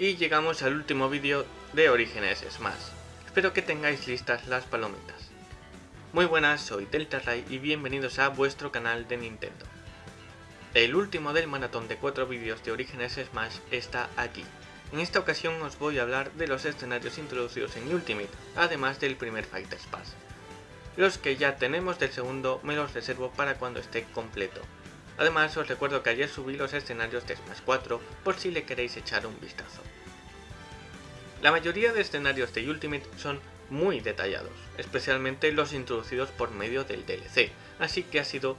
Y llegamos al último vídeo de Orígenes Smash. Espero que tengáis listas las palomitas. Muy buenas, soy Deltaray y bienvenidos a vuestro canal de Nintendo. El último del maratón de 4 vídeos de Orígenes Smash está aquí. En esta ocasión os voy a hablar de los escenarios introducidos en Ultimate, además del primer Fighters Pass. Los que ya tenemos del segundo me los reservo para cuando esté completo. Además os recuerdo que ayer subí los escenarios de Smash 4 por si le queréis echar un vistazo. La mayoría de escenarios de Ultimate son muy detallados, especialmente los introducidos por medio del DLC, así que ha sido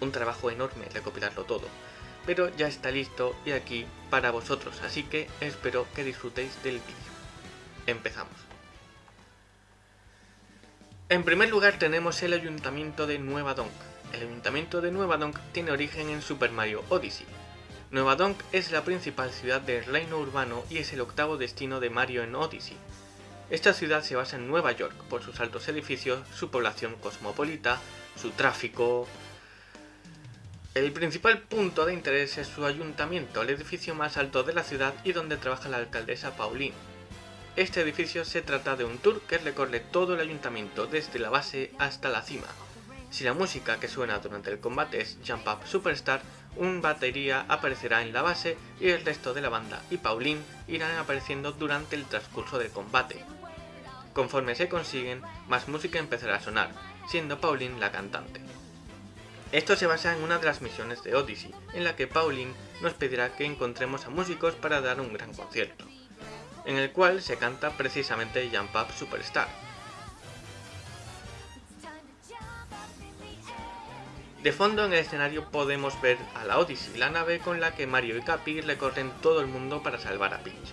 un trabajo enorme recopilarlo todo, pero ya está listo y aquí para vosotros, así que espero que disfrutéis del vídeo. Empezamos. En primer lugar tenemos el Ayuntamiento de Nueva Donk. El Ayuntamiento de Nueva Donk tiene origen en Super Mario Odyssey. Nueva Donk es la principal ciudad del reino urbano y es el octavo destino de Mario en Odyssey. Esta ciudad se basa en Nueva York por sus altos edificios, su población cosmopolita, su tráfico... El principal punto de interés es su ayuntamiento, el edificio más alto de la ciudad y donde trabaja la alcaldesa Pauline. Este edificio se trata de un tour que recorre todo el ayuntamiento desde la base hasta la cima. Si la música que suena durante el combate es Jump Up Superstar, un batería aparecerá en la base y el resto de la banda y Pauline irán apareciendo durante el transcurso del combate. Conforme se consiguen, más música empezará a sonar, siendo Pauline la cantante. Esto se basa en una de las misiones de Odyssey, en la que Pauline nos pedirá que encontremos a músicos para dar un gran concierto en el cual se canta precisamente Jump Up Superstar. De fondo en el escenario podemos ver a la Odyssey, la nave con la que Mario y Capi recorren todo el mundo para salvar a Peach.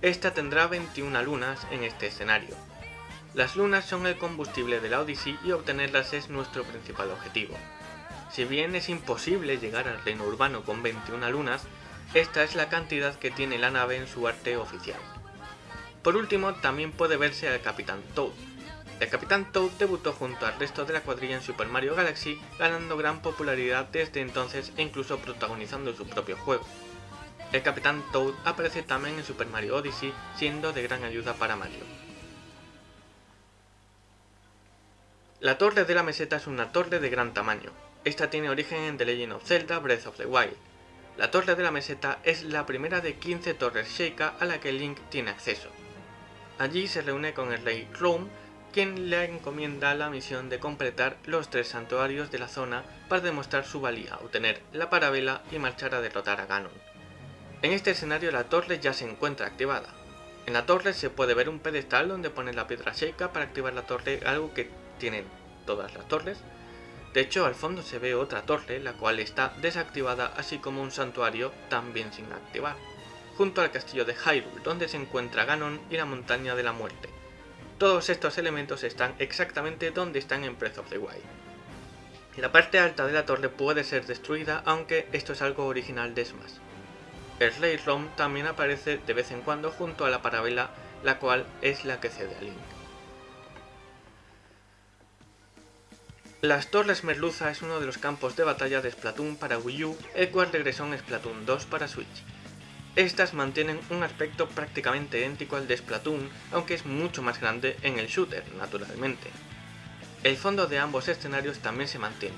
Esta tendrá 21 lunas en este escenario. Las lunas son el combustible de la Odyssey y obtenerlas es nuestro principal objetivo. Si bien es imposible llegar al reino urbano con 21 lunas, esta es la cantidad que tiene la nave en su arte oficial. Por último, también puede verse al Capitán Toad. El Capitán Toad debutó junto al resto de la cuadrilla en Super Mario Galaxy, ganando gran popularidad desde entonces e incluso protagonizando su propio juego. El Capitán Toad aparece también en Super Mario Odyssey, siendo de gran ayuda para Mario. La Torre de la Meseta es una torre de gran tamaño. Esta tiene origen en The Legend of Zelda Breath of the Wild. La Torre de la Meseta es la primera de 15 torres Sheikah a la que Link tiene acceso. Allí se reúne con el rey Rome, quien le encomienda la misión de completar los tres santuarios de la zona para demostrar su valía, obtener la parabela y marchar a derrotar a Ganon. En este escenario la torre ya se encuentra activada. En la torre se puede ver un pedestal donde pone la piedra Sheikah para activar la torre, algo que tienen todas las torres. De hecho, al fondo se ve otra torre, la cual está desactivada, así como un santuario también sin activar junto al castillo de Hyrule, donde se encuentra Ganon y la montaña de la muerte. Todos estos elementos están exactamente donde están en Breath of the Wild. La parte alta de la torre puede ser destruida, aunque esto es algo original de Smash. El Rey Rom también aparece de vez en cuando junto a la parabela, la cual es la que cede a Link. Las Torres Merluza es uno de los campos de batalla de Splatoon para Wii U, el cual regresó en Splatoon 2 para Switch. Estas mantienen un aspecto prácticamente idéntico al de Splatoon, aunque es mucho más grande en el shooter, naturalmente. El fondo de ambos escenarios también se mantiene.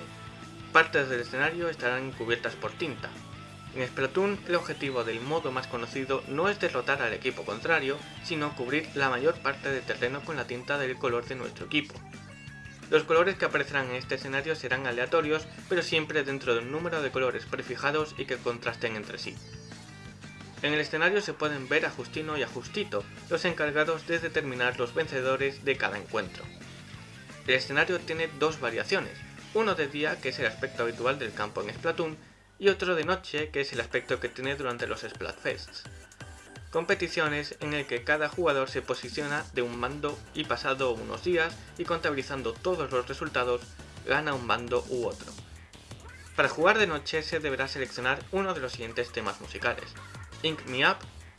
Partes del escenario estarán cubiertas por tinta. En Splatoon el objetivo del modo más conocido no es derrotar al equipo contrario, sino cubrir la mayor parte del terreno con la tinta del color de nuestro equipo. Los colores que aparecerán en este escenario serán aleatorios, pero siempre dentro de un número de colores prefijados y que contrasten entre sí. En el escenario se pueden ver a Justino y a Justito, los encargados de determinar los vencedores de cada encuentro. El escenario tiene dos variaciones, uno de día que es el aspecto habitual del campo en Splatoon y otro de noche que es el aspecto que tiene durante los Splatfests. Competiciones en el que cada jugador se posiciona de un mando y pasado unos días y contabilizando todos los resultados gana un mando u otro. Para jugar de noche se deberá seleccionar uno de los siguientes temas musicales, Ink Me Up,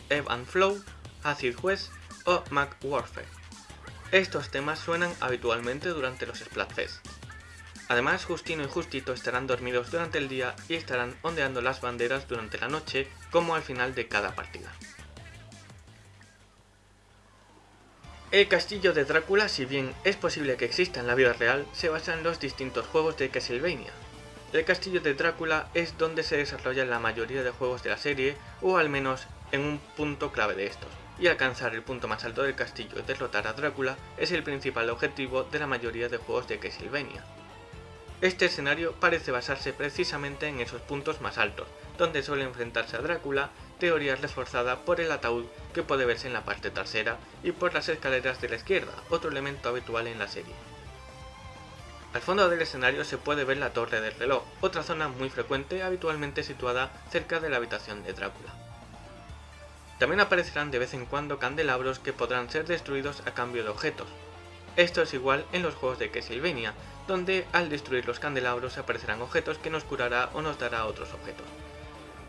Ebb and Flow, Acid West o Mac Warfare. Estos temas suenan habitualmente durante los Splatfest. Además, Justino y Justito estarán dormidos durante el día y estarán ondeando las banderas durante la noche, como al final de cada partida. El castillo de Drácula, si bien es posible que exista en la vida real, se basa en los distintos juegos de Castlevania, el castillo de Drácula es donde se desarrolla la mayoría de juegos de la serie, o al menos en un punto clave de estos, y alcanzar el punto más alto del castillo y derrotar a Drácula es el principal objetivo de la mayoría de juegos de Castlevania. Este escenario parece basarse precisamente en esos puntos más altos, donde suele enfrentarse a Drácula, teoría reforzada por el ataúd que puede verse en la parte trasera y por las escaleras de la izquierda, otro elemento habitual en la serie. Al fondo del escenario se puede ver la torre del reloj, otra zona muy frecuente habitualmente situada cerca de la habitación de Drácula. También aparecerán de vez en cuando candelabros que podrán ser destruidos a cambio de objetos. Esto es igual en los juegos de Castlevania, donde al destruir los candelabros aparecerán objetos que nos curará o nos dará otros objetos.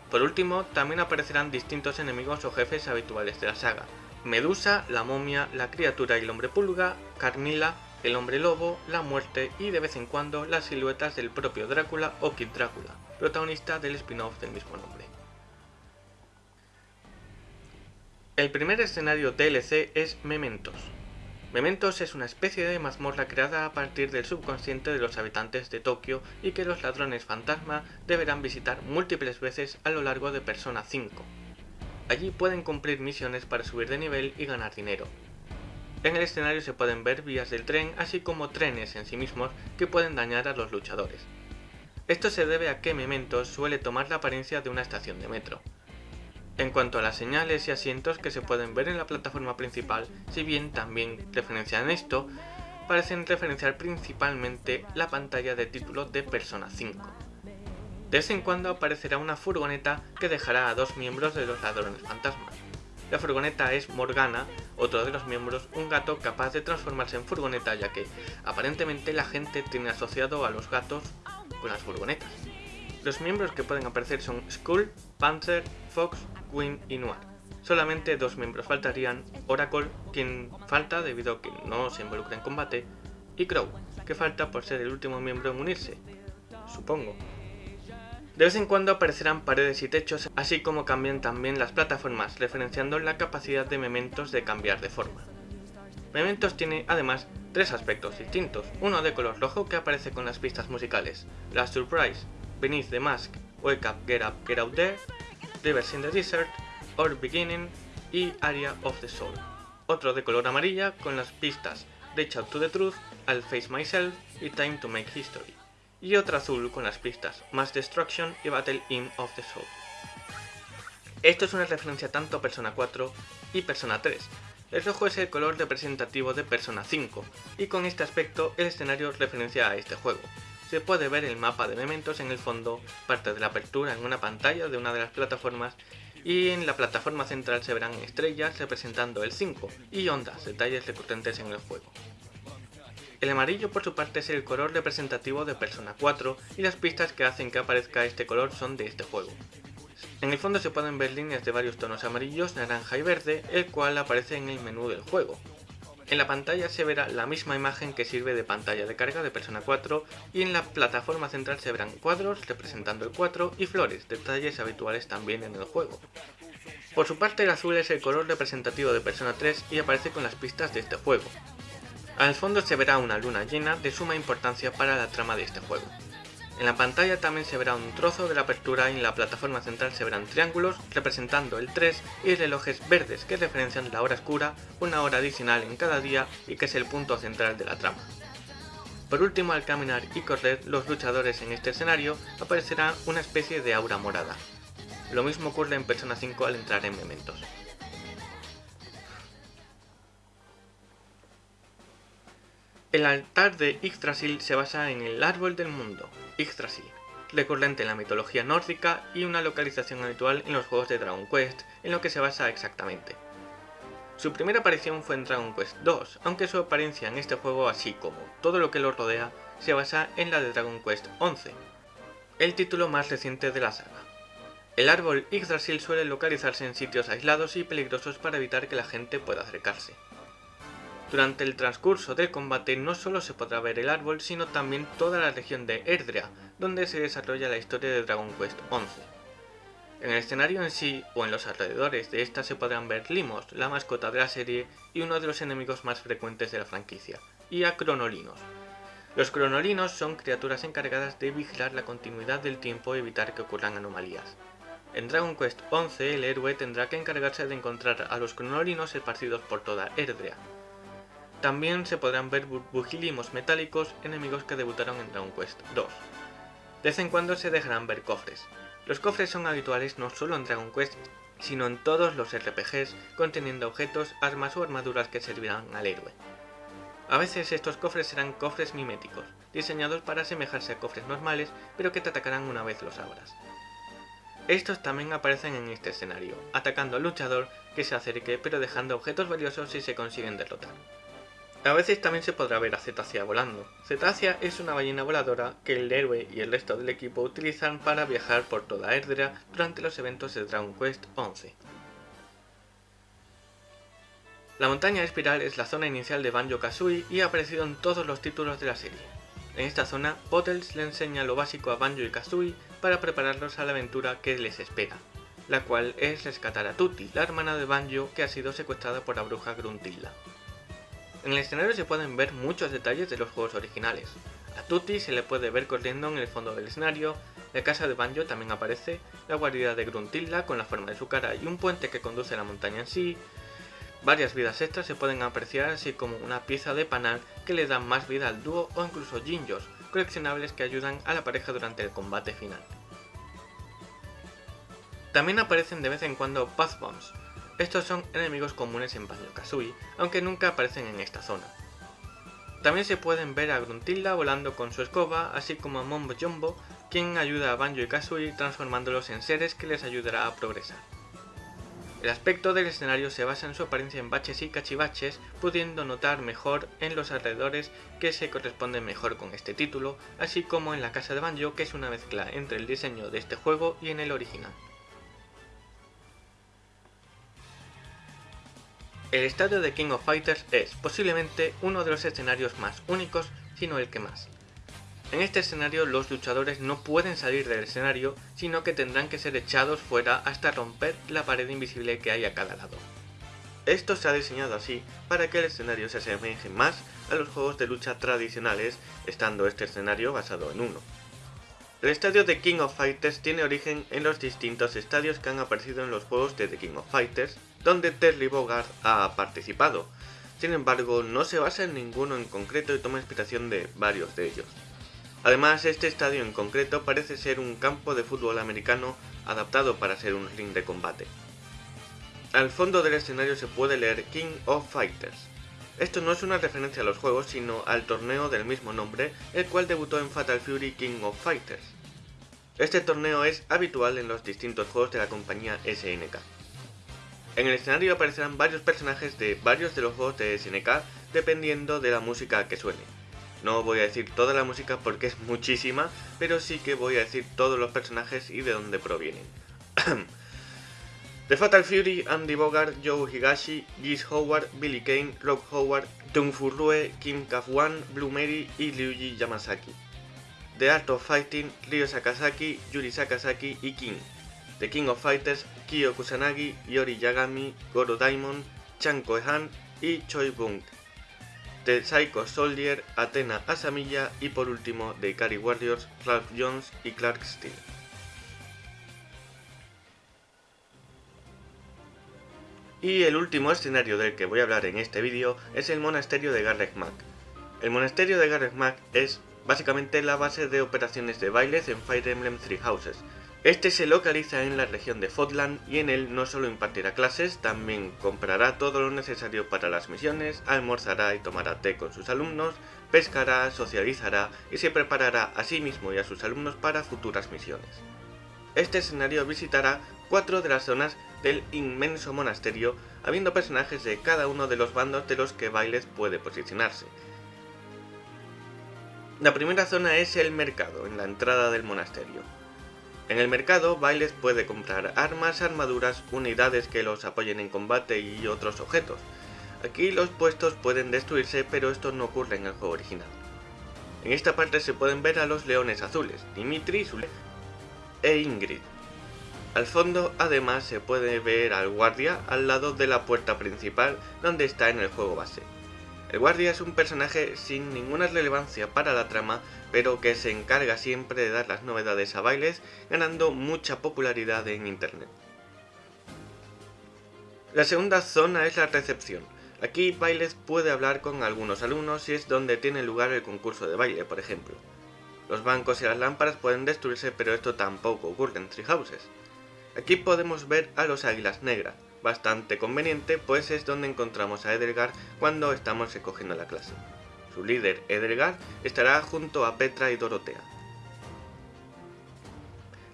Por último, también aparecerán distintos enemigos o jefes habituales de la saga. Medusa, la momia, la criatura y el hombre pulga, Carmilla, el hombre lobo, la muerte y de vez en cuando las siluetas del propio Drácula o Kid Drácula, protagonista del spin-off del mismo nombre. El primer escenario DLC es Mementos, Mementos es una especie de mazmorra creada a partir del subconsciente de los habitantes de Tokio y que los ladrones fantasma deberán visitar múltiples veces a lo largo de Persona 5. Allí pueden cumplir misiones para subir de nivel y ganar dinero. En el escenario se pueden ver vías del tren así como trenes en sí mismos que pueden dañar a los luchadores. Esto se debe a que Mementos suele tomar la apariencia de una estación de metro. En cuanto a las señales y asientos que se pueden ver en la plataforma principal, si bien también referencian esto, parecen referenciar principalmente la pantalla de título de Persona 5. De vez en cuando aparecerá una furgoneta que dejará a dos miembros de los ladrones fantasmas. La furgoneta es Morgana, otro de los miembros, un gato capaz de transformarse en furgoneta ya que aparentemente la gente tiene asociado a los gatos con las furgonetas. Los miembros que pueden aparecer son Skull, Panzer, Fox, Queen y Noir. Solamente dos miembros faltarían, Oracle, quien falta debido a que no se involucra en combate, y Crow, que falta por ser el último miembro en unirse, supongo. De vez en cuando aparecerán paredes y techos, así como cambian también las plataformas, referenciando la capacidad de Mementos de cambiar de forma. Mementos tiene además tres aspectos distintos, uno de color rojo que aparece con las pistas musicales, la Surprise, Beneath the Mask, Wake Up, Get Up, Get Out There, Rivers in the Desert, Our Beginning y Area of the Soul. Otro de color amarilla con las pistas Reach Out to the Truth, I'll Face Myself y Time to Make History. Y otro azul con las pistas Mass Destruction y Battle In of the Soul. Esto es una referencia tanto a Persona 4 y Persona 3. El rojo es el color representativo de Persona 5, y con este aspecto el escenario referencia a este juego se puede ver el mapa de Mementos en el fondo, parte de la apertura en una pantalla de una de las plataformas y en la plataforma central se verán estrellas representando el 5 y ondas, detalles recurrentes en el juego. El amarillo por su parte es el color representativo de Persona 4 y las pistas que hacen que aparezca este color son de este juego. En el fondo se pueden ver líneas de varios tonos amarillos, naranja y verde, el cual aparece en el menú del juego. En la pantalla se verá la misma imagen que sirve de pantalla de carga de Persona 4 y en la plataforma central se verán cuadros representando el 4 y flores, detalles habituales también en el juego. Por su parte el azul es el color representativo de Persona 3 y aparece con las pistas de este juego. Al fondo se verá una luna llena de suma importancia para la trama de este juego. En la pantalla también se verá un trozo de la apertura y en la plataforma central se verán triángulos representando el 3 y relojes verdes que referencian la hora oscura, una hora adicional en cada día y que es el punto central de la trama. Por último, al caminar y correr los luchadores en este escenario aparecerá una especie de aura morada. Lo mismo ocurre en Persona 5 al entrar en Mementos. El altar de Yggdrasil se basa en el árbol del mundo, Yggdrasil, recurrente en la mitología nórdica y una localización habitual en los juegos de Dragon Quest, en lo que se basa exactamente. Su primera aparición fue en Dragon Quest 2, aunque su apariencia en este juego, así como todo lo que lo rodea, se basa en la de Dragon Quest 11, el título más reciente de la saga. El árbol Yggdrasil suele localizarse en sitios aislados y peligrosos para evitar que la gente pueda acercarse. Durante el transcurso del combate no solo se podrá ver el árbol, sino también toda la región de Erdrea, donde se desarrolla la historia de Dragon Quest XI. En el escenario en sí o en los alrededores de esta se podrán ver limos, la mascota de la serie y uno de los enemigos más frecuentes de la franquicia, y a cronolinos. Los cronolinos son criaturas encargadas de vigilar la continuidad del tiempo y evitar que ocurran anomalías. En Dragon Quest XI el héroe tendrá que encargarse de encontrar a los cronolinos esparcidos por toda Erdrea. También se podrán ver burbujilimos metálicos, enemigos que debutaron en Dragon Quest II. De vez en cuando se dejarán ver cofres. Los cofres son habituales no solo en Dragon Quest, sino en todos los RPGs conteniendo objetos, armas o armaduras que servirán al héroe. A veces estos cofres serán cofres miméticos, diseñados para asemejarse a cofres normales, pero que te atacarán una vez los abras. Estos también aparecen en este escenario, atacando al luchador que se acerque pero dejando objetos valiosos si se consiguen derrotar. A veces también se podrá ver a Cetacea volando. Cetacea es una ballena voladora que el héroe y el resto del equipo utilizan para viajar por toda Erdrea durante los eventos de Dragon Quest XI. La montaña espiral es la zona inicial de Banjo-Kazooie y ha aparecido en todos los títulos de la serie. En esta zona, Bottles le enseña lo básico a Banjo y Kazooie para prepararlos a la aventura que les espera, la cual es rescatar a Tutti, la hermana de Banjo que ha sido secuestrada por la bruja Gruntilda. En el escenario se pueden ver muchos detalles de los juegos originales. A Tutti se le puede ver corriendo en el fondo del escenario, la casa de Banjo también aparece, la guarida de Gruntilda con la forma de su cara y un puente que conduce a la montaña en sí, Varias vidas extras se pueden apreciar así como una pieza de panal que le da más vida al dúo o incluso jinjos, coleccionables que ayudan a la pareja durante el combate final. También aparecen de vez en cuando Path Bombs. Estos son enemigos comunes en Banjo-Kazooie, aunque nunca aparecen en esta zona. También se pueden ver a Gruntilda volando con su escoba, así como a Mombo Jumbo, quien ayuda a Banjo y Kazooie transformándolos en seres que les ayudará a progresar. El aspecto del escenario se basa en su apariencia en baches y cachivaches, pudiendo notar mejor en los alrededores que se corresponden mejor con este título, así como en la casa de Banjo que es una mezcla entre el diseño de este juego y en el original. El estadio de King of Fighters es posiblemente uno de los escenarios más únicos, sino el que más. En este escenario los luchadores no pueden salir del escenario, sino que tendrán que ser echados fuera hasta romper la pared invisible que hay a cada lado. Esto se ha diseñado así para que el escenario se asemeje más a los juegos de lucha tradicionales, estando este escenario basado en uno. El estadio de King of Fighters tiene origen en los distintos estadios que han aparecido en los juegos de The King of Fighters, donde Terry Bogard ha participado. Sin embargo, no se basa en ninguno en concreto y toma inspiración de varios de ellos. Además, este estadio en concreto parece ser un campo de fútbol americano adaptado para ser un ring de combate. Al fondo del escenario se puede leer King of Fighters. Esto no es una referencia a los juegos, sino al torneo del mismo nombre, el cual debutó en Fatal Fury King of Fighters. Este torneo es habitual en los distintos juegos de la compañía SNK. En el escenario aparecerán varios personajes de varios de los juegos de SNK, dependiendo de la música que suene. No voy a decir toda la música porque es muchísima, pero sí que voy a decir todos los personajes y de dónde provienen. The Fatal Fury, Andy Bogart, Joe Higashi, Giz Howard, Billy Kane, Rob Howard, Tung Furrue, Kim Kaf-wan, Blue Mary y Ryuji Yamasaki. The Art of Fighting, Ryo Sakazaki, Yuri Sakazaki y King. The King of Fighters, Kyo Kusanagi, Yori Yagami, Goro Daimon, Chan Koehan y Choi Bung. The Psycho Soldier, Athena Asamilla y por último de Ikari Warriors, Ralph Jones y Clark Steele. Y el último escenario del que voy a hablar en este vídeo es el monasterio de Garreg Mac. El monasterio de Garreg Mac es básicamente la base de operaciones de bailes en Fire Emblem Three Houses, este se localiza en la región de Fotland y en él no solo impartirá clases, también comprará todo lo necesario para las misiones, almorzará y tomará té con sus alumnos, pescará, socializará y se preparará a sí mismo y a sus alumnos para futuras misiones. Este escenario visitará cuatro de las zonas del inmenso monasterio, habiendo personajes de cada uno de los bandos de los que Bailes puede posicionarse. La primera zona es el mercado, en la entrada del monasterio. En el mercado, Bailes puede comprar armas, armaduras, unidades que los apoyen en combate y otros objetos. Aquí los puestos pueden destruirse, pero esto no ocurre en el juego original. En esta parte se pueden ver a los leones azules, Dimitri, e Ingrid. Al fondo además se puede ver al guardia al lado de la puerta principal donde está en el juego base. El guardia es un personaje sin ninguna relevancia para la trama, pero que se encarga siempre de dar las novedades a bailes, ganando mucha popularidad en internet. La segunda zona es la recepción. Aquí Bailes puede hablar con algunos alumnos y es donde tiene lugar el concurso de baile, por ejemplo. Los bancos y las lámparas pueden destruirse, pero esto tampoco ocurre en Treehouses. Aquí podemos ver a los águilas negras, bastante conveniente pues es donde encontramos a Edelgard cuando estamos recogiendo la clase. Su líder, Edelgard, estará junto a Petra y Dorotea.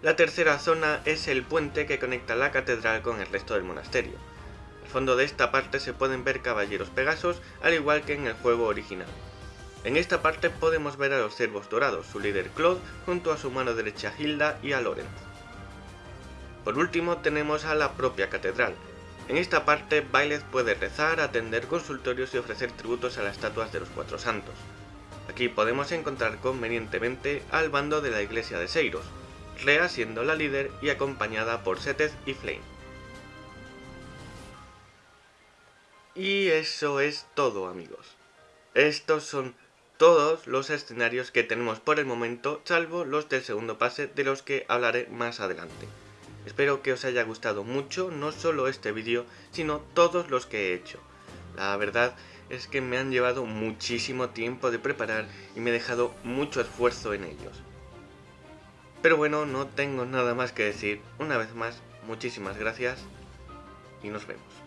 La tercera zona es el puente que conecta la catedral con el resto del monasterio. Al fondo de esta parte se pueden ver caballeros pegasos, al igual que en el juego original. En esta parte podemos ver a los cervos dorados, su líder Claude, junto a su mano derecha Hilda y a Lorenz. Por último tenemos a la propia catedral. En esta parte Bailes puede rezar, atender consultorios y ofrecer tributos a las estatuas de los cuatro santos. Aquí podemos encontrar convenientemente al bando de la iglesia de Seiros, Rea siendo la líder y acompañada por Seteth y Flame. Y eso es todo amigos. Estos son todos los escenarios que tenemos por el momento, salvo los del segundo pase de los que hablaré más adelante. Espero que os haya gustado mucho, no solo este vídeo, sino todos los que he hecho. La verdad es que me han llevado muchísimo tiempo de preparar y me he dejado mucho esfuerzo en ellos. Pero bueno, no tengo nada más que decir. Una vez más, muchísimas gracias y nos vemos.